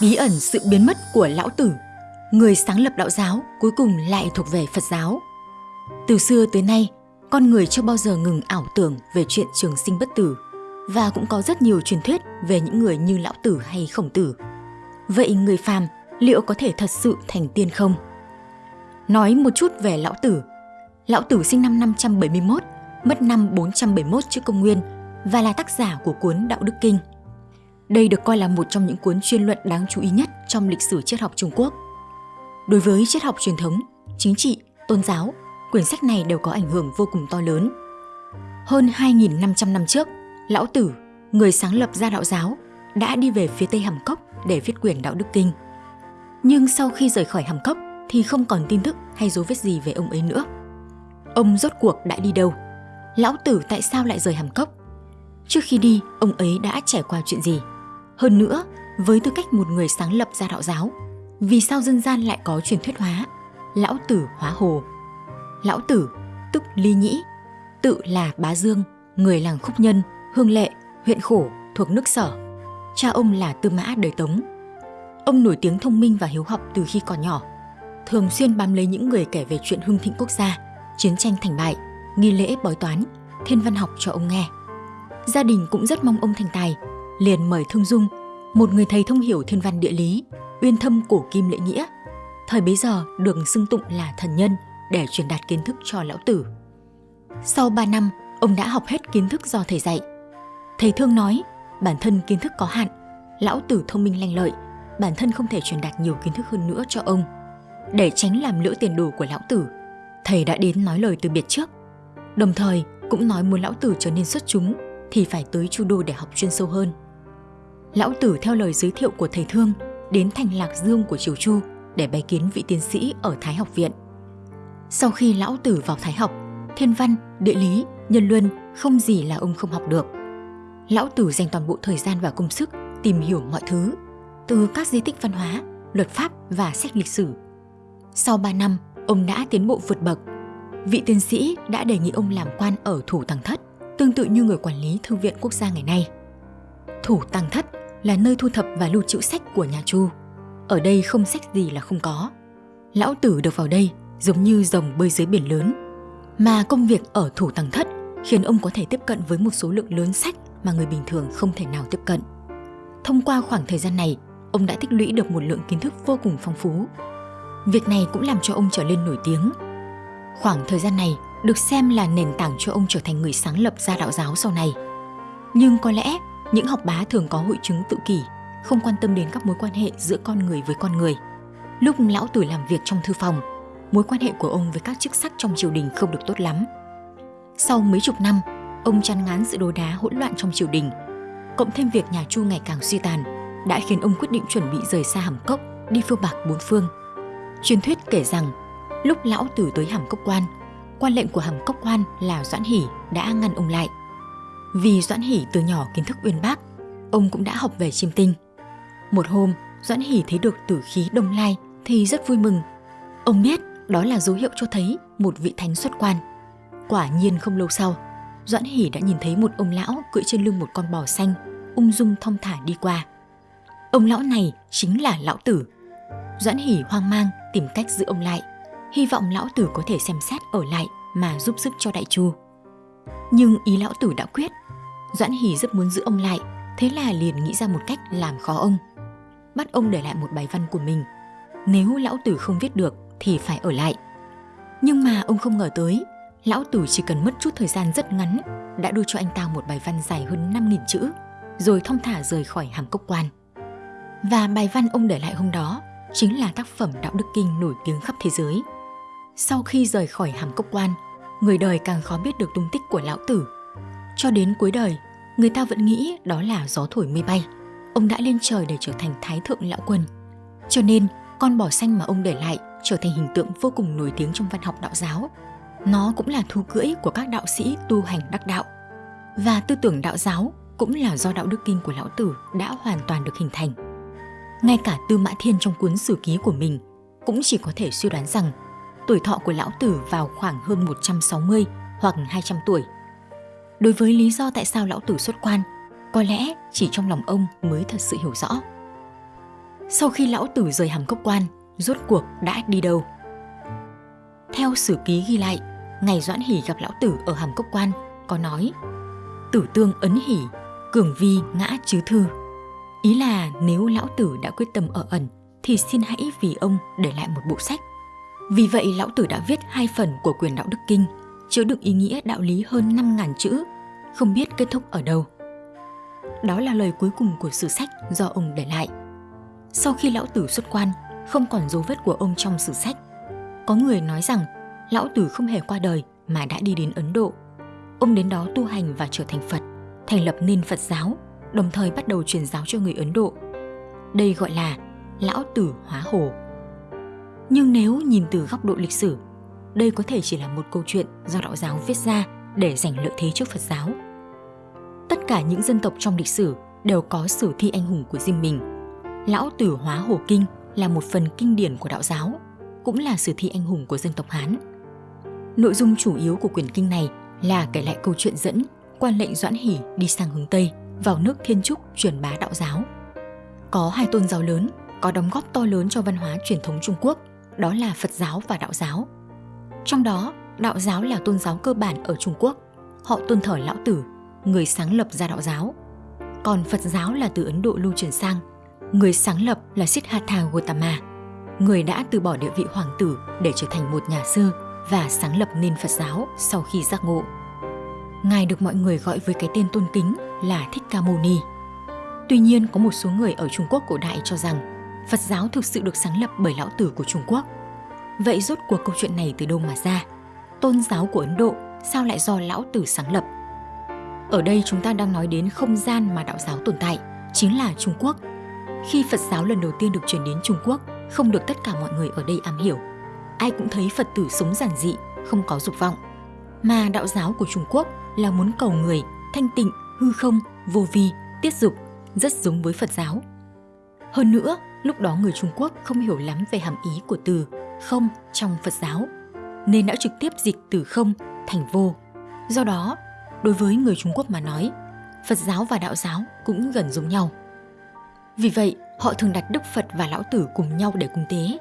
Bí ẩn sự biến mất của lão tử, người sáng lập đạo giáo cuối cùng lại thuộc về Phật giáo. Từ xưa tới nay, con người chưa bao giờ ngừng ảo tưởng về chuyện trường sinh bất tử và cũng có rất nhiều truyền thuyết về những người như lão tử hay khổng tử. Vậy người phàm liệu có thể thật sự thành tiên không? Nói một chút về lão tử. Lão tử sinh năm 571, mất năm 471 trước công nguyên và là tác giả của cuốn Đạo Đức Kinh. Đây được coi là một trong những cuốn chuyên luận đáng chú ý nhất trong lịch sử triết học Trung Quốc. Đối với triết học truyền thống, chính trị, tôn giáo, quyển sách này đều có ảnh hưởng vô cùng to lớn. Hơn 2.500 năm trước, Lão Tử, người sáng lập ra đạo giáo, đã đi về phía Tây Hàm Cốc để viết quyển Đạo Đức Kinh. Nhưng sau khi rời khỏi Hàm Cốc thì không còn tin tức hay dấu vết gì về ông ấy nữa. Ông rốt cuộc đã đi đâu? Lão Tử tại sao lại rời Hàm Cốc? Trước khi đi, ông ấy đã trải qua chuyện gì? Hơn nữa, với tư cách một người sáng lập ra đạo giáo, vì sao dân gian lại có truyền thuyết hóa? Lão tử hóa hồ. Lão tử tức ly nhĩ tự là bá dương người làng khúc nhân hương lệ huyện khổ thuộc nước sở. Cha ông là tư mã đời tống. Ông nổi tiếng thông minh và hiếu học từ khi còn nhỏ thường xuyên bám lấy những người kể về chuyện hưng thịnh quốc gia chiến tranh thành bại nghi lễ bói toán thiên văn học cho ông nghe. Gia đình cũng rất mong ông thành tài liền mời thương dung một người thầy thông hiểu thiên văn địa lý uyên thâm cổ kim lễ nghĩa, thời bấy giờ được xưng tụng là thần nhân để truyền đạt kiến thức cho lão tử. Sau 3 năm, ông đã học hết kiến thức do thầy dạy. Thầy thương nói, bản thân kiến thức có hạn, lão tử thông minh lanh lợi, bản thân không thể truyền đạt nhiều kiến thức hơn nữa cho ông. Để tránh làm lỡ tiền đồ của lão tử, thầy đã đến nói lời từ biệt trước. Đồng thời cũng nói muốn lão tử trở nên xuất chúng thì phải tới chu đô để học chuyên sâu hơn. Lão tử theo lời giới thiệu của thầy thương đến thành Lạc Dương của Triều Chu để bái kiến vị tiến sĩ ở Thái học viện. Sau khi lão tử vào Thái học, thiên văn, địa lý, nhân luân không gì là ông không học được. Lão tử dành toàn bộ thời gian và công sức tìm hiểu mọi thứ, từ các di tích văn hóa, luật pháp và sách lịch sử. Sau 3 năm, ông đã tiến bộ vượt bậc. Vị tiến sĩ đã đề nghị ông làm quan ở Thủ Tàng Thất, tương tự như người quản lý Thư viện Quốc gia ngày nay. Thủ Tàng Thất là nơi thu thập và lưu trữ sách của nhà Chu. Ở đây không sách gì là không có. Lão Tử được vào đây giống như rồng bơi dưới biển lớn. Mà công việc ở thủ tầng thất khiến ông có thể tiếp cận với một số lượng lớn sách mà người bình thường không thể nào tiếp cận. Thông qua khoảng thời gian này, ông đã tích lũy được một lượng kiến thức vô cùng phong phú. Việc này cũng làm cho ông trở lên nổi tiếng. Khoảng thời gian này được xem là nền tảng cho ông trở thành người sáng lập ra đạo giáo sau này. Nhưng có lẽ những học bá thường có hội chứng tự kỷ, không quan tâm đến các mối quan hệ giữa con người với con người. Lúc lão tử làm việc trong thư phòng, mối quan hệ của ông với các chức sắc trong triều đình không được tốt lắm. Sau mấy chục năm, ông chán ngán sự đồ đá hỗn loạn trong triều đình, cộng thêm việc nhà Chu ngày càng suy tàn, đã khiến ông quyết định chuẩn bị rời xa Hàm Cốc, đi phiêu bạc bốn phương. Truyền thuyết kể rằng, lúc lão tử tới Hàm Cốc quan, quan lệnh của Hàm Cốc quan là Doãn Hỷ đã ngăn ông lại – vì Doãn Hỷ từ nhỏ kiến thức uyên bác, ông cũng đã học về chiêm tinh. Một hôm, Doãn Hỷ thấy được tử khí đông lai thì rất vui mừng. Ông biết đó là dấu hiệu cho thấy một vị thánh xuất quan. Quả nhiên không lâu sau, Doãn Hỷ đã nhìn thấy một ông lão cưỡi trên lưng một con bò xanh, ung dung thong thả đi qua. Ông lão này chính là lão tử. Doãn Hỷ hoang mang tìm cách giữ ông lại, hy vọng lão tử có thể xem xét ở lại mà giúp sức cho đại chu. Nhưng ý lão tử đã quyết. Doãn Hỷ rất muốn giữ ông lại, thế là liền nghĩ ra một cách làm khó ông. Bắt ông để lại một bài văn của mình. Nếu lão tử không viết được thì phải ở lại. Nhưng mà ông không ngờ tới, lão tử chỉ cần mất chút thời gian rất ngắn đã đưa cho anh ta một bài văn dài hơn 5.000 chữ, rồi thong thả rời khỏi hàm cốc quan. Và bài văn ông để lại hôm đó chính là tác phẩm Đạo Đức Kinh nổi tiếng khắp thế giới. Sau khi rời khỏi hàm cốc quan, người đời càng khó biết được tung tích của lão tử. Cho đến cuối đời, người ta vẫn nghĩ đó là gió thổi mây bay. Ông đã lên trời để trở thành thái thượng lão quân. Cho nên, con bò xanh mà ông để lại trở thành hình tượng vô cùng nổi tiếng trong văn học đạo giáo. Nó cũng là thú cưỡi của các đạo sĩ tu hành đắc đạo. Và tư tưởng đạo giáo cũng là do đạo đức kinh của lão tử đã hoàn toàn được hình thành. Ngay cả Tư Mã Thiên trong cuốn sử ký của mình cũng chỉ có thể suy đoán rằng tuổi thọ của lão tử vào khoảng hơn 160 hoặc 200 tuổi. Đối với lý do tại sao lão tử xuất quan, có lẽ chỉ trong lòng ông mới thật sự hiểu rõ. sau khi lão tử rời hàm cốc quan, rốt cuộc đã đi đâu? Theo sử ký ghi lại, ngày Doãn Hỷ gặp lão tử ở hàm cốc quan có nói Tử tương ấn hỷ, cường vi ngã chứ thư. Ý là nếu lão tử đã quyết tâm ở ẩn thì xin hãy vì ông để lại một bộ sách. Vì vậy lão tử đã viết hai phần của quyền đạo đức kinh, chứa đựng ý nghĩa đạo lý hơn 5.000 chữ, không biết kết thúc ở đâu. Đó là lời cuối cùng của sử sách do ông để lại. Sau khi lão tử xuất quan, không còn dấu vết của ông trong sử sách. Có người nói rằng lão tử không hề qua đời mà đã đi đến Ấn Độ. Ông đến đó tu hành và trở thành Phật, thành lập nên Phật giáo, đồng thời bắt đầu truyền giáo cho người Ấn Độ. Đây gọi là lão tử hóa hồ. Nhưng nếu nhìn từ góc độ lịch sử, đây có thể chỉ là một câu chuyện do đạo giáo viết ra để giành lợi thế trước Phật giáo. Tất cả những dân tộc trong lịch sử đều có sử thi anh hùng của riêng mình. Lão Tử Hóa Hồ Kinh là một phần kinh điển của đạo giáo, cũng là sử thi anh hùng của dân tộc Hán. Nội dung chủ yếu của quyển kinh này là kể lại câu chuyện dẫn quan lệnh Doãn Hỷ đi sang hướng Tây vào nước Thiên Trúc truyền bá đạo giáo. Có hai tôn giáo lớn có đóng góp to lớn cho văn hóa truyền thống Trung Quốc, đó là Phật giáo và đạo giáo. Trong đó, đạo giáo là tôn giáo cơ bản ở Trung Quốc. Họ tôn thờ Lão Tử, người sáng lập ra đạo giáo. Còn Phật giáo là từ Ấn Độ lưu truyền sang. Người sáng lập là Siddhartha Gautama, người đã từ bỏ địa vị hoàng tử để trở thành một nhà sư và sáng lập nên Phật giáo sau khi giác ngộ. Ngài được mọi người gọi với cái tên tôn kính là Thích Ca Mâu Ni. Tuy nhiên, có một số người ở Trung Quốc cổ đại cho rằng Phật giáo thực sự được sáng lập bởi lão tử của Trung Quốc. Vậy rốt cuộc câu chuyện này từ đâu mà ra? Tôn giáo của Ấn Độ sao lại do lão tử sáng lập? Ở đây chúng ta đang nói đến không gian mà đạo giáo tồn tại, chính là Trung Quốc. Khi Phật giáo lần đầu tiên được truyền đến Trung Quốc, không được tất cả mọi người ở đây am hiểu. Ai cũng thấy Phật tử sống giản dị, không có dục vọng. Mà đạo giáo của Trung Quốc là muốn cầu người, thanh tịnh, hư không, vô vi, tiết dục, rất giống với Phật giáo. Hơn nữa, lúc đó người Trung Quốc không hiểu lắm về hàm ý của từ không trong Phật giáo, nên đã trực tiếp dịch từ không thành vô. Do đó, đối với người Trung Quốc mà nói, Phật giáo và đạo giáo cũng gần giống nhau. Vì vậy, họ thường đặt Đức Phật và Lão Tử cùng nhau để cung tế.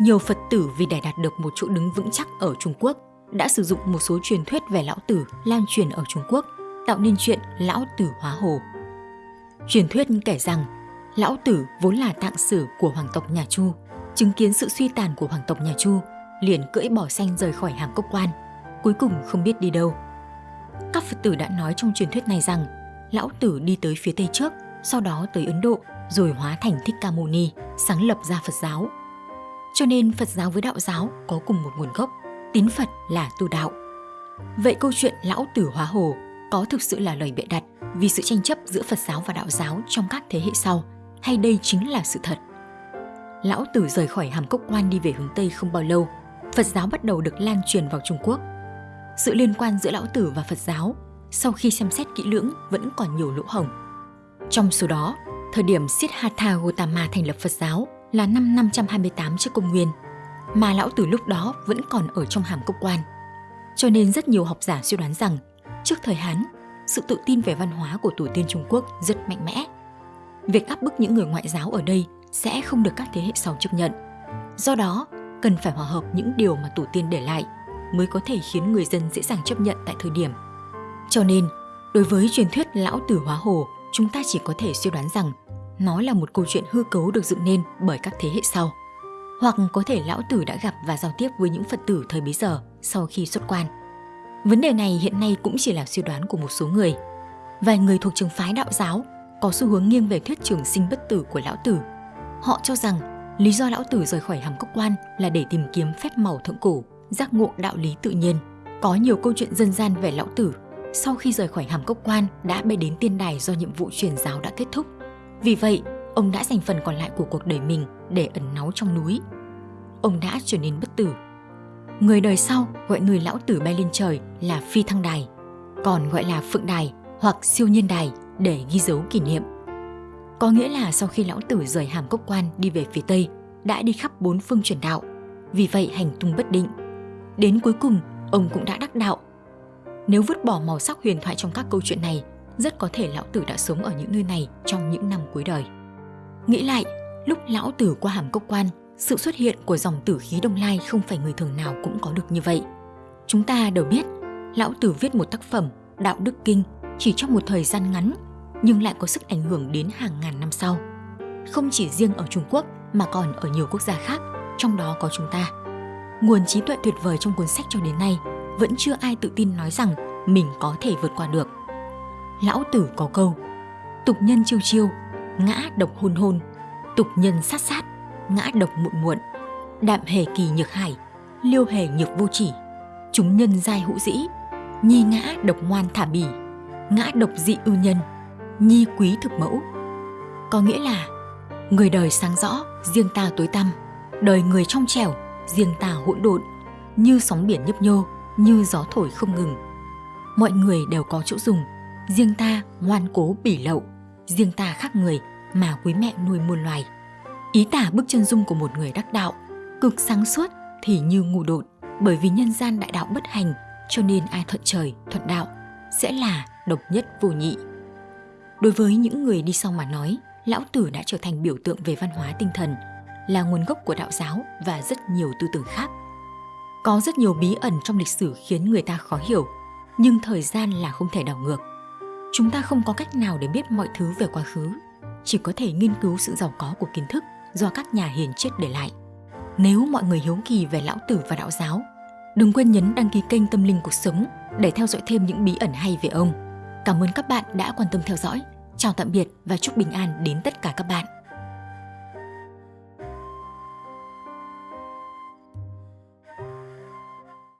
Nhiều Phật tử vì để đạt được một chỗ đứng vững chắc ở Trung Quốc đã sử dụng một số truyền thuyết về Lão Tử lan truyền ở Trung Quốc, tạo nên chuyện Lão Tử hóa hồ. Truyền thuyết kể rằng Lão Tử vốn là tạng sử của hoàng tộc nhà Chu, chứng kiến sự suy tàn của hoàng tộc nhà Chu, liền cưỡi bỏ xanh rời khỏi hàng cốc quan, cuối cùng không biết đi đâu. Các Phật tử đã nói trong truyền thuyết này rằng Lão Tử đi tới phía Tây trước, sau đó tới Ấn Độ, rồi hóa thành Thích Ca Mâu Ni, sáng lập ra Phật giáo. Cho nên Phật giáo với đạo giáo có cùng một nguồn gốc, tín Phật là tu đạo. Vậy câu chuyện Lão Tử hóa hồ có thực sự là lời bịa đặt vì sự tranh chấp giữa Phật giáo và đạo giáo trong các thế hệ sau – hay đây chính là sự thật? Lão Tử rời khỏi hàm cốc quan đi về hướng Tây không bao lâu, Phật giáo bắt đầu được lan truyền vào Trung Quốc. Sự liên quan giữa Lão Tử và Phật giáo sau khi xem xét kỹ lưỡng vẫn còn nhiều lỗ hổng. Trong số đó, thời điểm Siddhartha Gautama thành lập Phật giáo là năm 528 trước công nguyên, mà Lão Tử lúc đó vẫn còn ở trong hàm cốc quan. Cho nên rất nhiều học giả suy đoán rằng, trước thời Hán, sự tự tin về văn hóa của tổ tiên Trung Quốc rất mạnh mẽ việc áp bức những người ngoại giáo ở đây sẽ không được các thế hệ sau chấp nhận. Do đó, cần phải hòa hợp những điều mà tổ tiên để lại mới có thể khiến người dân dễ dàng chấp nhận tại thời điểm. Cho nên, đối với truyền thuyết lão tử hóa hồ, chúng ta chỉ có thể suy đoán rằng nó là một câu chuyện hư cấu được dựng nên bởi các thế hệ sau. Hoặc có thể lão tử đã gặp và giao tiếp với những Phật tử thời bấy giờ sau khi xuất quan. Vấn đề này hiện nay cũng chỉ là suy đoán của một số người. Vài người thuộc trường phái đạo giáo có xu hướng nghiêng về thuyết trường sinh bất tử của lão tử. Họ cho rằng lý do lão tử rời khỏi hàm cốc quan là để tìm kiếm phép màu thượng cổ, giác ngộ đạo lý tự nhiên. Có nhiều câu chuyện dân gian về lão tử sau khi rời khỏi hàm cốc quan đã bay đến tiên đài do nhiệm vụ truyền giáo đã kết thúc. Vì vậy, ông đã dành phần còn lại của cuộc đời mình để ẩn náu trong núi. Ông đã trở nên bất tử. Người đời sau gọi người lão tử bay lên trời là phi thăng đài, còn gọi là phượng đài hoặc siêu nhiên đài để ghi dấu kỷ niệm. Có nghĩa là sau khi lão tử rời hàm cốc quan đi về phía Tây, đã đi khắp bốn phương truyền đạo, vì vậy hành tung bất định. Đến cuối cùng, ông cũng đã đắc đạo. Nếu vứt bỏ màu sắc huyền thoại trong các câu chuyện này, rất có thể lão tử đã sống ở những nơi này trong những năm cuối đời. Nghĩ lại, Lúc lão tử qua hàm cốc quan, sự xuất hiện của dòng tử khí đông lai không phải người thường nào cũng có được như vậy. Chúng ta đều biết, lão tử viết một tác phẩm Đạo Đức Kinh chỉ trong một thời gian ngắn nhưng lại có sức ảnh hưởng đến hàng ngàn năm sau. Không chỉ riêng ở Trung Quốc mà còn ở nhiều quốc gia khác, trong đó có chúng ta. Nguồn trí tuệ tuyệt vời trong cuốn sách cho đến nay vẫn chưa ai tự tin nói rằng mình có thể vượt qua được. Lão Tử có câu, tục nhân chiêu chiêu, ngã độc hôn hôn, tục nhân sát sát, ngã độc muộn muộn, đạm hề kỳ nhược hải, liêu hề nhược vô chỉ, chúng nhân giai hữu dĩ, nhi ngã độc ngoan thả bỉ, ngã độc dị ưu nhân, nhi quý thực mẫu. Có nghĩa là người đời sáng rõ, riêng ta tối tăm, đời người trong trẻo, riêng ta hỗn độn, như sóng biển nhấp nhô, như gió thổi không ngừng. Mọi người đều có chỗ dùng, riêng ta ngoan cố bỉ lậu, riêng ta khác người mà quý mẹ nuôi muôn loài. Ý tả bức chân dung của một người đắc đạo, cực sáng suốt thì như ngu độn, bởi vì nhân gian đại đạo bất hành, cho nên ai thuận trời, thuận đạo sẽ là độc nhất vô nhị. Đối với những người đi sau mà nói, Lão Tử đã trở thành biểu tượng về văn hóa tinh thần, là nguồn gốc của đạo giáo và rất nhiều tư tưởng khác. Có rất nhiều bí ẩn trong lịch sử khiến người ta khó hiểu, nhưng thời gian là không thể đảo ngược. Chúng ta không có cách nào để biết mọi thứ về quá khứ, chỉ có thể nghiên cứu sự giàu có của kiến thức do các nhà hiền triết để lại. Nếu mọi người hiếu kỳ về lão tử và đạo giáo, đừng quên nhấn đăng ký kênh Tâm Linh Cuộc Sống để theo dõi thêm những bí ẩn hay về ông. Cảm ơn các bạn đã quan tâm theo dõi. Chào tạm biệt và chúc bình an đến tất cả các bạn.